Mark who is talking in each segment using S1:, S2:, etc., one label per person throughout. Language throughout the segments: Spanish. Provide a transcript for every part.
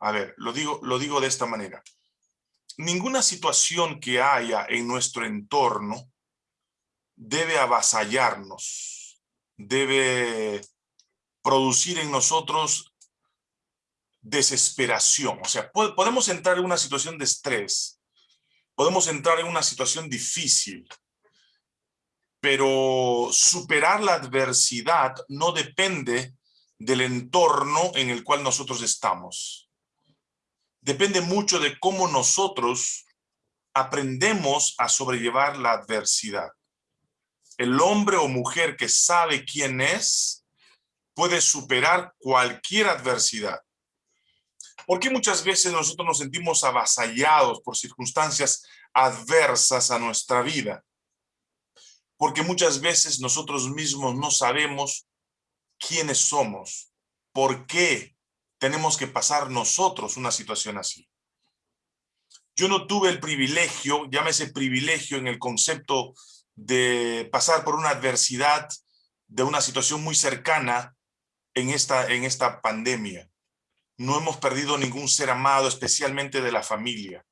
S1: A ver, lo digo, lo digo de esta manera. Ninguna situación que haya en nuestro entorno debe avasallarnos, debe producir en nosotros desesperación. O sea, podemos entrar en una situación de estrés, podemos entrar en una situación difícil, pero superar la adversidad no depende del entorno en el cual nosotros estamos. Depende mucho de cómo nosotros aprendemos a sobrellevar la adversidad. El hombre o mujer que sabe quién es puede superar cualquier adversidad. Porque muchas veces nosotros nos sentimos avasallados por circunstancias adversas a nuestra vida? Porque muchas veces nosotros mismos no sabemos quiénes somos, por qué tenemos que pasar nosotros una situación así. Yo no tuve el privilegio, llámese privilegio en el concepto de pasar por una adversidad de una situación muy cercana en esta, en esta pandemia. No hemos perdido ningún ser amado, especialmente de la familia.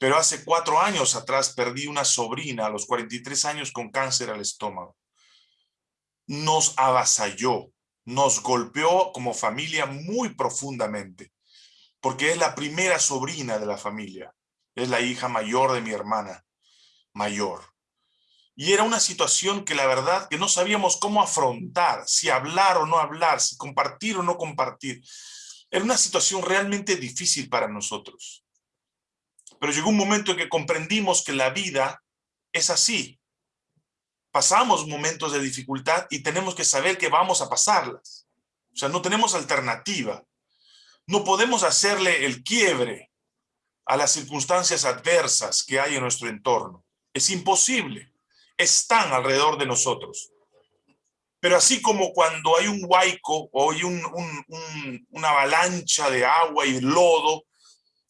S1: Pero hace cuatro años atrás perdí una sobrina a los 43 años con cáncer al estómago. Nos avasalló, nos golpeó como familia muy profundamente, porque es la primera sobrina de la familia. Es la hija mayor de mi hermana, mayor. Y era una situación que la verdad que no sabíamos cómo afrontar, si hablar o no hablar, si compartir o no compartir. Era una situación realmente difícil para nosotros. Pero llegó un momento en que comprendimos que la vida es así. Pasamos momentos de dificultad y tenemos que saber que vamos a pasarlas. O sea, no tenemos alternativa. No podemos hacerle el quiebre a las circunstancias adversas que hay en nuestro entorno. Es imposible. Están alrededor de nosotros. Pero así como cuando hay un huaico o hay una avalancha de agua y lodo,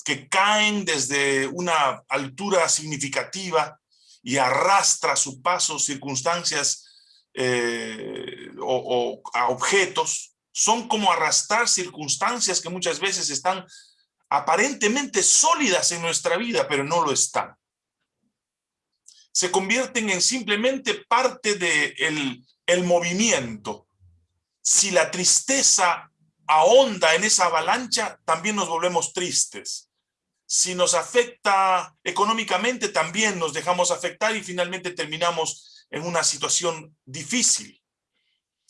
S1: que caen desde una altura significativa y arrastra su paso circunstancias eh, o, objetos, son como arrastrar circunstancias que muchas veces están aparentemente sólidas en nuestra vida, pero no lo están. Se convierten en simplemente parte del de el movimiento. Si la tristeza ahonda en esa avalancha, también nos volvemos tristes si nos afecta económicamente, también nos dejamos afectar y finalmente terminamos en una situación difícil.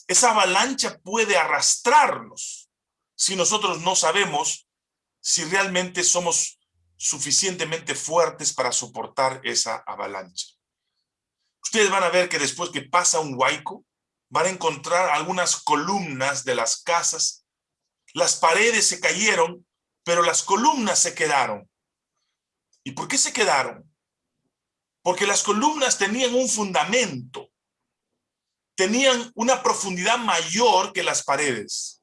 S1: Esa avalancha puede arrastrarnos si nosotros no sabemos si realmente somos suficientemente fuertes para soportar esa avalancha. Ustedes van a ver que después que pasa un huaico, van a encontrar algunas columnas de las casas. Las paredes se cayeron pero las columnas se quedaron. ¿Y por qué se quedaron? Porque las columnas tenían un fundamento, tenían una profundidad mayor que las paredes.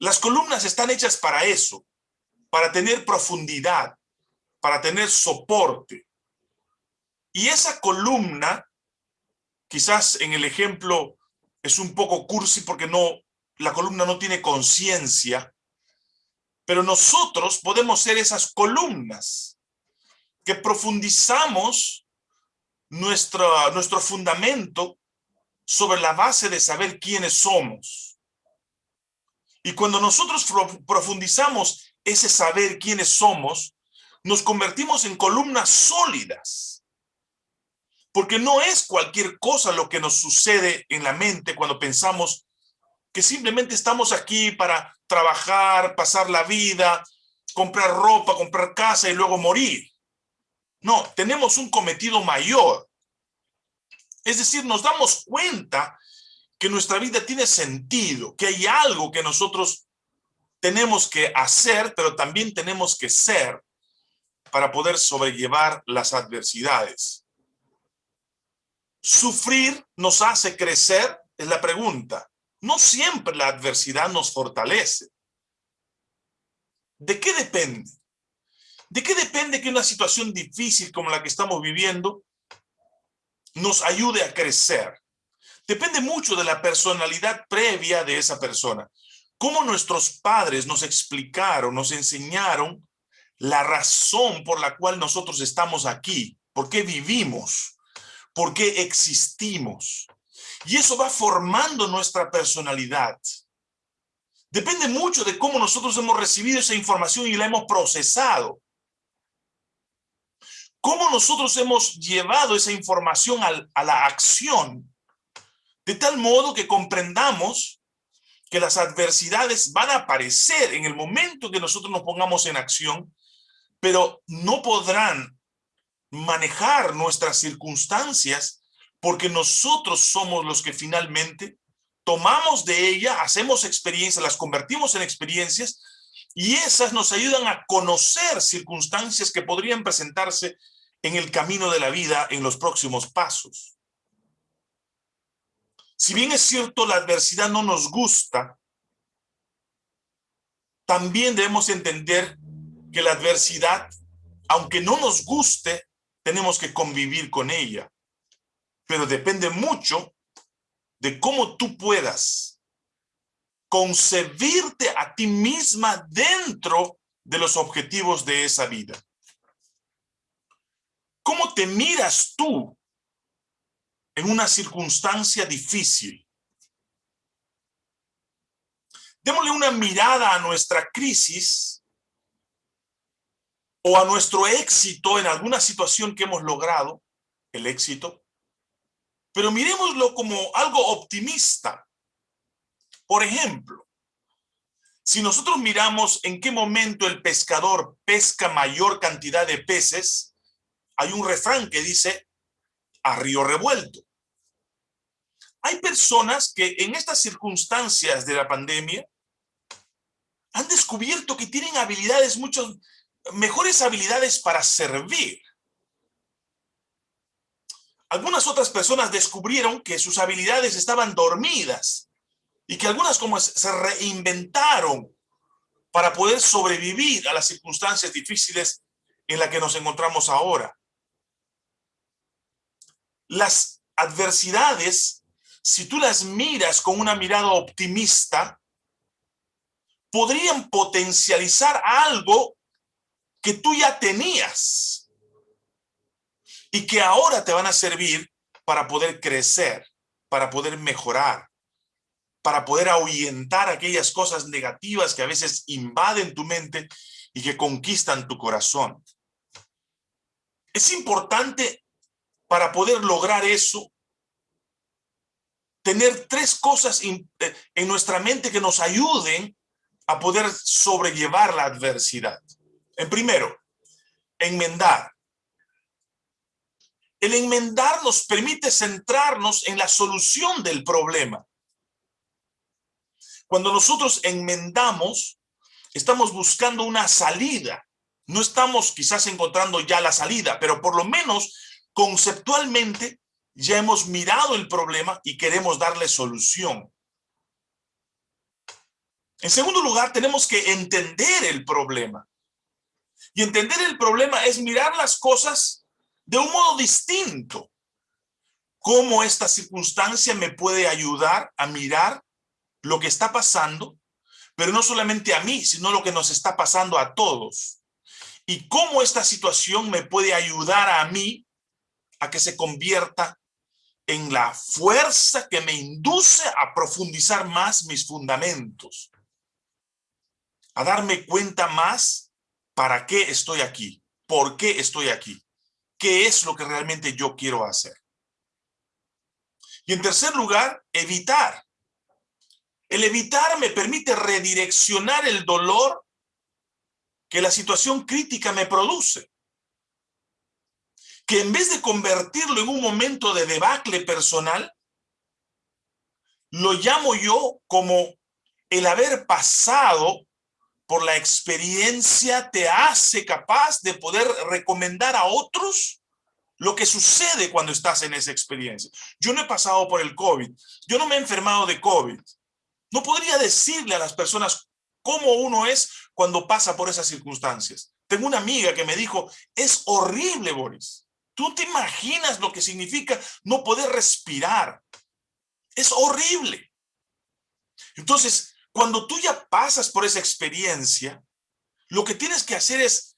S1: Las columnas están hechas para eso, para tener profundidad, para tener soporte. Y esa columna, quizás en el ejemplo es un poco cursi porque no, la columna no tiene conciencia, pero nosotros podemos ser esas columnas que profundizamos nuestro, nuestro fundamento sobre la base de saber quiénes somos. Y cuando nosotros profundizamos ese saber quiénes somos, nos convertimos en columnas sólidas. Porque no es cualquier cosa lo que nos sucede en la mente cuando pensamos que simplemente estamos aquí para trabajar, pasar la vida, comprar ropa, comprar casa y luego morir. No, tenemos un cometido mayor. Es decir, nos damos cuenta que nuestra vida tiene sentido, que hay algo que nosotros tenemos que hacer, pero también tenemos que ser para poder sobrellevar las adversidades. ¿Sufrir nos hace crecer? Es la pregunta. No siempre la adversidad nos fortalece. ¿De qué depende? ¿De qué depende que una situación difícil como la que estamos viviendo nos ayude a crecer? Depende mucho de la personalidad previa de esa persona. cómo nuestros padres nos explicaron, nos enseñaron la razón por la cual nosotros estamos aquí, por qué vivimos, por qué existimos. Y eso va formando nuestra personalidad. Depende mucho de cómo nosotros hemos recibido esa información y la hemos procesado. Cómo nosotros hemos llevado esa información a la acción, de tal modo que comprendamos que las adversidades van a aparecer en el momento que nosotros nos pongamos en acción, pero no podrán manejar nuestras circunstancias porque nosotros somos los que finalmente tomamos de ella, hacemos experiencias, las convertimos en experiencias y esas nos ayudan a conocer circunstancias que podrían presentarse en el camino de la vida en los próximos pasos. Si bien es cierto la adversidad no nos gusta, también debemos entender que la adversidad, aunque no nos guste, tenemos que convivir con ella. Pero depende mucho de cómo tú puedas concebirte a ti misma dentro de los objetivos de esa vida. ¿Cómo te miras tú en una circunstancia difícil? Démosle una mirada a nuestra crisis o a nuestro éxito en alguna situación que hemos logrado, el éxito, pero miremoslo como algo optimista. Por ejemplo, si nosotros miramos en qué momento el pescador pesca mayor cantidad de peces, hay un refrán que dice, a río revuelto. Hay personas que en estas circunstancias de la pandemia han descubierto que tienen habilidades, muchas mejores habilidades para servir. Algunas otras personas descubrieron que sus habilidades estaban dormidas y que algunas como se reinventaron para poder sobrevivir a las circunstancias difíciles en las que nos encontramos ahora. Las adversidades, si tú las miras con una mirada optimista, podrían potencializar algo que tú ya tenías y que ahora te van a servir para poder crecer, para poder mejorar, para poder ahuyentar aquellas cosas negativas que a veces invaden tu mente y que conquistan tu corazón. Es importante para poder lograr eso, tener tres cosas eh, en nuestra mente que nos ayuden a poder sobrellevar la adversidad. En primero, enmendar. El enmendar nos permite centrarnos en la solución del problema. Cuando nosotros enmendamos, estamos buscando una salida. No estamos quizás encontrando ya la salida, pero por lo menos conceptualmente ya hemos mirado el problema y queremos darle solución. En segundo lugar, tenemos que entender el problema. Y entender el problema es mirar las cosas de un modo distinto. Cómo esta circunstancia me puede ayudar a mirar lo que está pasando, pero no solamente a mí, sino lo que nos está pasando a todos. Y cómo esta situación me puede ayudar a mí a que se convierta en la fuerza que me induce a profundizar más mis fundamentos, a darme cuenta más para qué estoy aquí, por qué estoy aquí qué es lo que realmente yo quiero hacer. Y en tercer lugar, evitar. El evitar me permite redireccionar el dolor que la situación crítica me produce. Que en vez de convertirlo en un momento de debacle personal, lo llamo yo como el haber pasado por la experiencia te hace capaz de poder recomendar a otros lo que sucede cuando estás en esa experiencia. Yo no he pasado por el COVID, yo no me he enfermado de COVID. No podría decirle a las personas cómo uno es cuando pasa por esas circunstancias. Tengo una amiga que me dijo, es horrible, Boris. Tú te imaginas lo que significa no poder respirar. Es horrible. Entonces, Cuando tú ya pasas por esa experiencia, lo que tienes que hacer es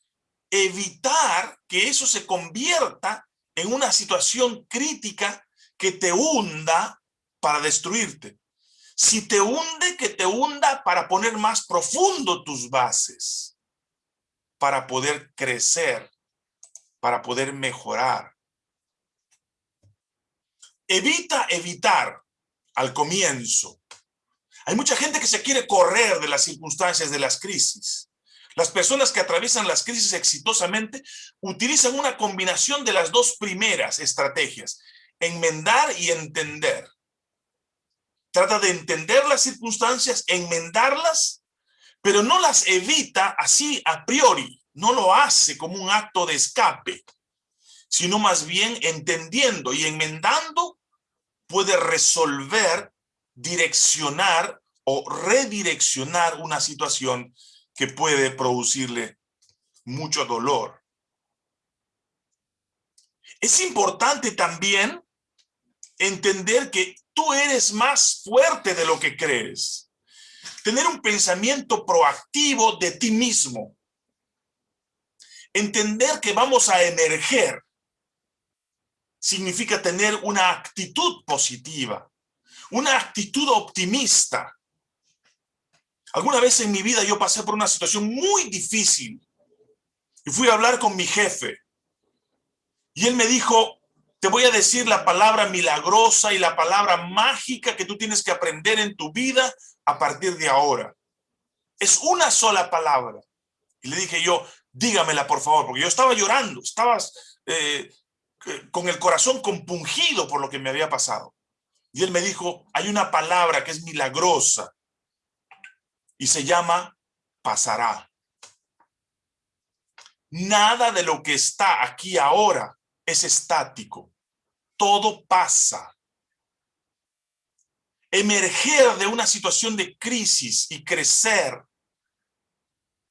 S1: evitar que eso se convierta en una situación crítica que te hunda para destruirte. Si te hunde, que te hunda para poner más profundo tus bases, para poder crecer, para poder mejorar. Evita evitar al comienzo. Hay mucha gente que se quiere correr de las circunstancias de las crisis. Las personas que atraviesan las crisis exitosamente utilizan una combinación de las dos primeras estrategias, enmendar y entender. Trata de entender las circunstancias, enmendarlas, pero no las evita así a priori, no lo hace como un acto de escape, sino más bien entendiendo y enmendando puede resolver, direccionar o redireccionar una situación que puede producirle mucho dolor. Es importante también entender que tú eres más fuerte de lo que crees. Tener un pensamiento proactivo de ti mismo. Entender que vamos a emerger significa tener una actitud positiva, una actitud optimista, Alguna vez en mi vida yo pasé por una situación muy difícil y fui a hablar con mi jefe. Y él me dijo, te voy a decir la palabra milagrosa y la palabra mágica que tú tienes que aprender en tu vida a partir de ahora. Es una sola palabra. Y le dije yo, dígamela por favor, porque yo estaba llorando, estaba eh, con el corazón compungido por lo que me había pasado. Y él me dijo, hay una palabra que es milagrosa, y se llama pasará. Nada de lo que está aquí ahora es estático. Todo pasa. Emerger de una situación de crisis y crecer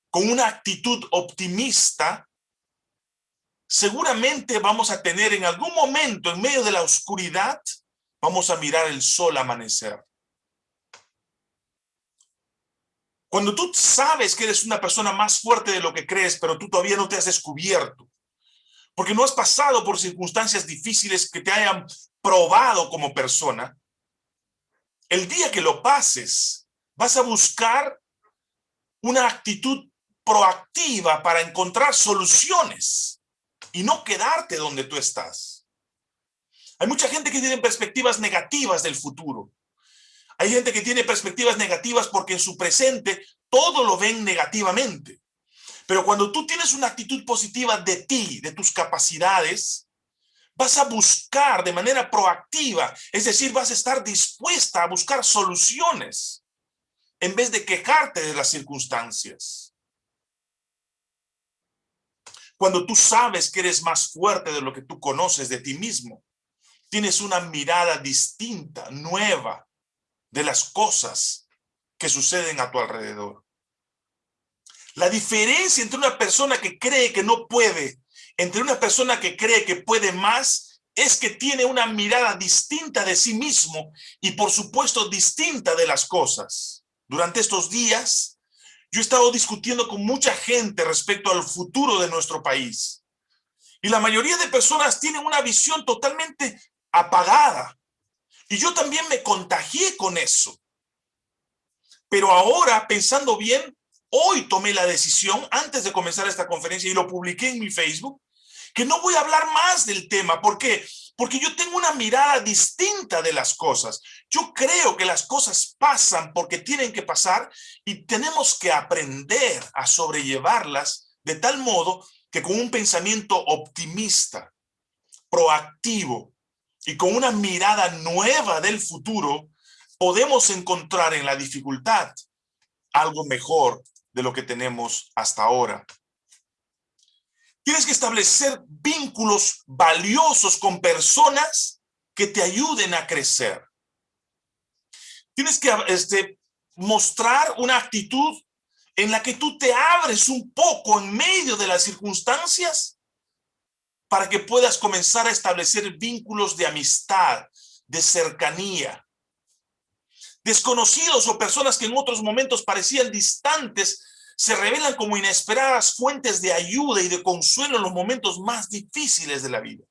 S1: con una actitud optimista, seguramente vamos a tener en algún momento, en medio de la oscuridad, vamos a mirar el sol amanecer. Cuando tú sabes que eres una persona más fuerte de lo que crees, pero tú todavía no te has descubierto, porque no has pasado por circunstancias difíciles que te hayan probado como persona, el día que lo pases, vas a buscar una actitud proactiva para encontrar soluciones y no quedarte donde tú estás. Hay mucha gente que tiene perspectivas negativas del futuro. Hay gente que tiene perspectivas negativas porque en su presente todo lo ven negativamente. Pero cuando tú tienes una actitud positiva de ti, de tus capacidades, vas a buscar de manera proactiva, es decir, vas a estar dispuesta a buscar soluciones en vez de quejarte de las circunstancias. Cuando tú sabes que eres más fuerte de lo que tú conoces de ti mismo, tienes una mirada distinta, nueva, de las cosas que suceden a tu alrededor. La diferencia entre una persona que cree que no puede, entre una persona que cree que puede más, es que tiene una mirada distinta de sí mismo y por supuesto distinta de las cosas. Durante estos días, yo he estado discutiendo con mucha gente respecto al futuro de nuestro país. Y la mayoría de personas tienen una visión totalmente apagada, y yo también me contagié con eso. Pero ahora, pensando bien, hoy tomé la decisión, antes de comenzar esta conferencia, y lo publiqué en mi Facebook, que no voy a hablar más del tema. ¿Por qué? Porque yo tengo una mirada distinta de las cosas. Yo creo que las cosas pasan porque tienen que pasar y tenemos que aprender a sobrellevarlas de tal modo que con un pensamiento optimista, proactivo, y con una mirada nueva del futuro, podemos encontrar en la dificultad algo mejor de lo que tenemos hasta ahora. Tienes que establecer vínculos valiosos con personas que te ayuden a crecer. Tienes que este, mostrar una actitud en la que tú te abres un poco en medio de las circunstancias para que puedas comenzar a establecer vínculos de amistad, de cercanía. Desconocidos o personas que en otros momentos parecían distantes se revelan como inesperadas fuentes de ayuda y de consuelo en los momentos más difíciles de la vida.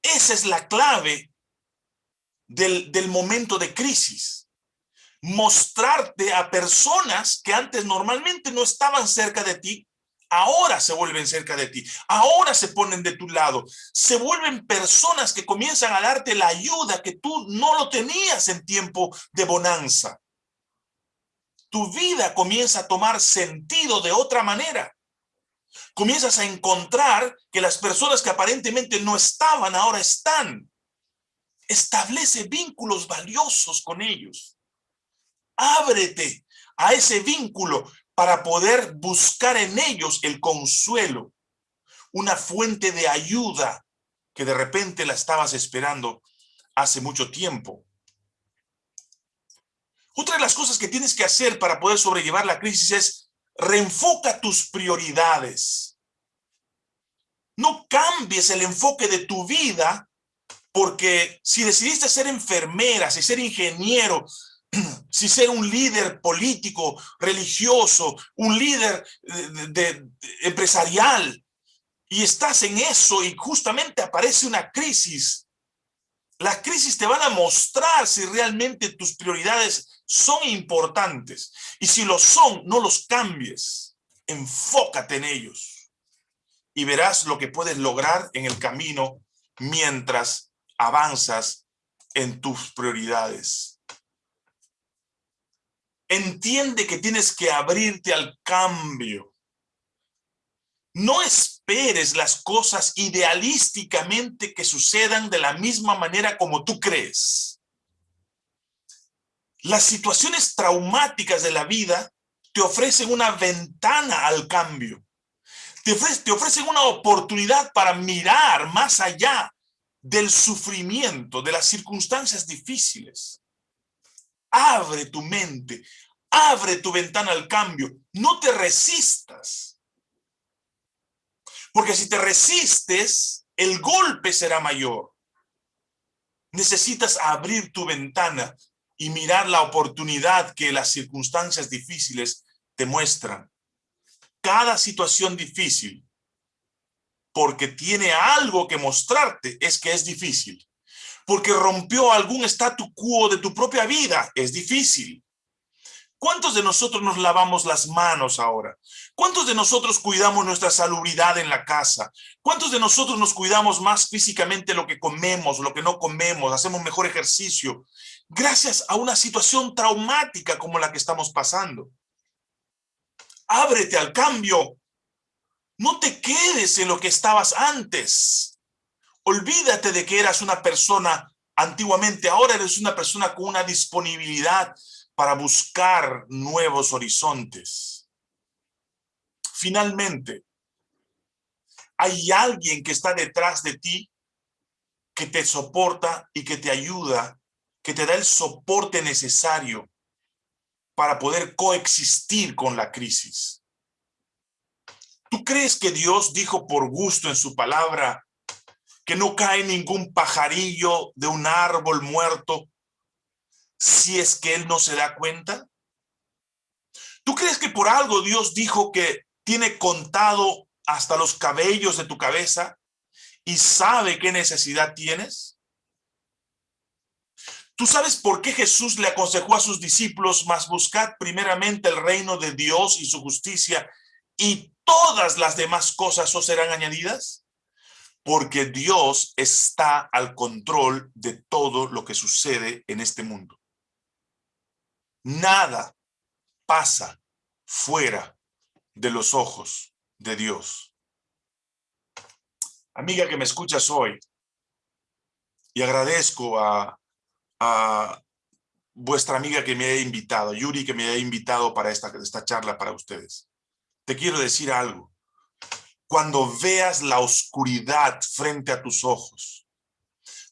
S1: Esa es la clave del, del momento de crisis. Mostrarte a personas que antes normalmente no estaban cerca de ti, ahora se vuelven cerca de ti, ahora se ponen de tu lado, se vuelven personas que comienzan a darte la ayuda que tú no lo tenías en tiempo de bonanza tu vida comienza a tomar sentido de otra manera. Comienzas a encontrar que las personas que aparentemente no estaban, ahora están. Establece vínculos valiosos con ellos. Ábrete a ese vínculo para poder buscar en ellos el consuelo, una fuente de ayuda que de repente la estabas esperando hace mucho tiempo. Otra de las cosas que tienes que hacer para poder sobrellevar la crisis es reenfoca tus prioridades. No cambies el enfoque de tu vida porque si decidiste ser enfermera, si ser ingeniero, si ser un líder político, religioso, un líder empresarial, y estás en eso y justamente aparece una crisis, las crisis te van a mostrar si realmente tus prioridades son importantes. Y si lo son, no los cambies. Enfócate en ellos. Y verás lo que puedes lograr en el camino mientras avanzas en tus prioridades. Entiende que tienes que abrirte al cambio. No esperes las cosas idealísticamente que sucedan de la misma manera como tú crees. Las situaciones traumáticas de la vida te ofrecen una ventana al cambio. Te, te ofrecen una oportunidad para mirar más allá del sufrimiento, de las circunstancias difíciles. Abre tu mente, abre tu ventana al cambio. No te resistas. Porque si te resistes, el golpe será mayor. Necesitas abrir tu ventana y mirar la oportunidad que las circunstancias difíciles te muestran. Cada situación difícil, porque tiene algo que mostrarte, es que es difícil. Porque rompió algún statu quo de tu propia vida, es difícil. ¿Cuántos de nosotros nos lavamos las manos ahora? ¿Cuántos de nosotros cuidamos nuestra salubridad en la casa? ¿Cuántos de nosotros nos cuidamos más físicamente lo que comemos, lo que no comemos, hacemos mejor ejercicio? Gracias a una situación traumática como la que estamos pasando. Ábrete al cambio. No te quedes en lo que estabas antes. Olvídate de que eras una persona antiguamente, ahora eres una persona con una disponibilidad para buscar nuevos horizontes. Finalmente, hay alguien que está detrás de ti que te soporta y que te ayuda, que te da el soporte necesario para poder coexistir con la crisis. ¿Tú crees que Dios dijo por gusto en su palabra que no cae ningún pajarillo de un árbol muerto si es que él no se da cuenta? ¿Tú crees que por algo Dios dijo que tiene contado hasta los cabellos de tu cabeza y sabe qué necesidad tienes? ¿Tú sabes por qué Jesús le aconsejó a sus discípulos, más buscad primeramente el reino de Dios y su justicia y todas las demás cosas os serán añadidas? Porque Dios está al control de todo lo que sucede en este mundo. Nada pasa fuera de los ojos de Dios. Amiga que me escuchas hoy, y agradezco a, a vuestra amiga que me haya invitado, Yuri que me haya invitado para esta, esta charla para ustedes. Te quiero decir algo. Cuando veas la oscuridad frente a tus ojos,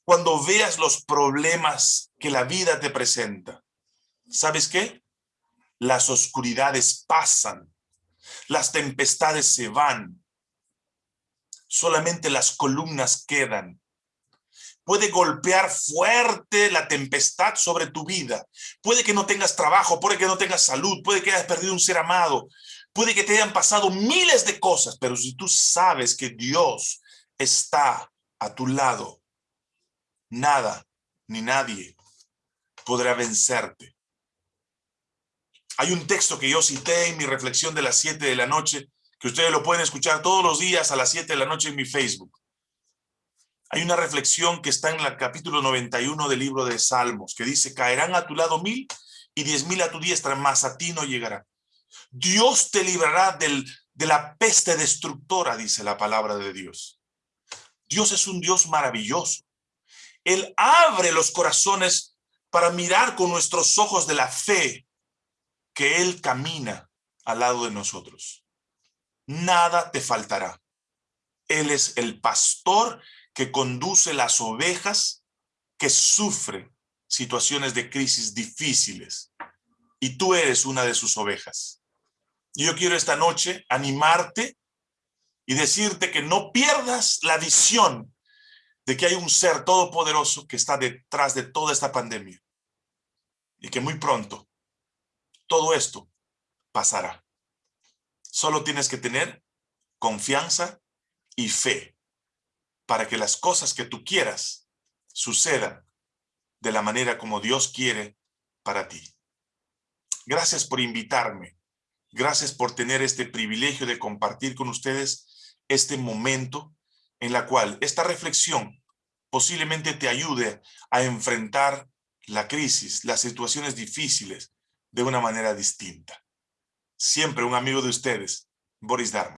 S1: cuando veas los problemas que la vida te presenta, ¿sabes qué? Las oscuridades pasan, las tempestades se van, solamente las columnas quedan. puede golpear fuerte la tempestad sobre tu vida. Puede que no tengas trabajo, puede que no tengas salud, puede que hayas perdido un ser amado, puede que te hayan pasado miles de cosas, pero si tú sabes que Dios está a tu lado, nada ni nadie podrá vencerte. Hay un texto que yo cité en mi reflexión de las 7 de la noche, que ustedes lo pueden escuchar todos los días a las 7 de la noche en mi Facebook. Hay una reflexión que está en el capítulo 91 del libro de Salmos, que dice, caerán a tu lado mil y diez mil a tu diestra, mas a ti no llegará. Dios te librará del, de la peste destructora, dice la palabra de Dios. Dios es un Dios maravilloso. Él abre los corazones para mirar con nuestros ojos de la fe que Él camina al lado de nosotros. Nada te faltará. Él es el pastor que conduce las ovejas que sufren situaciones de crisis difíciles. Y tú eres una de sus ovejas. Y yo quiero esta noche animarte y decirte que no pierdas la visión de que hay un ser todopoderoso que está detrás de toda esta pandemia. Y que muy pronto todo esto pasará. Solo tienes que tener confianza y fe para que las cosas que tú quieras sucedan de la manera como Dios quiere para ti. Gracias por invitarme. Gracias por tener este privilegio de compartir con ustedes este momento en la cual esta reflexión posiblemente te ayude a enfrentar la crisis, las situaciones difíciles de una manera distinta. Siempre un amigo de ustedes, Boris Dharma.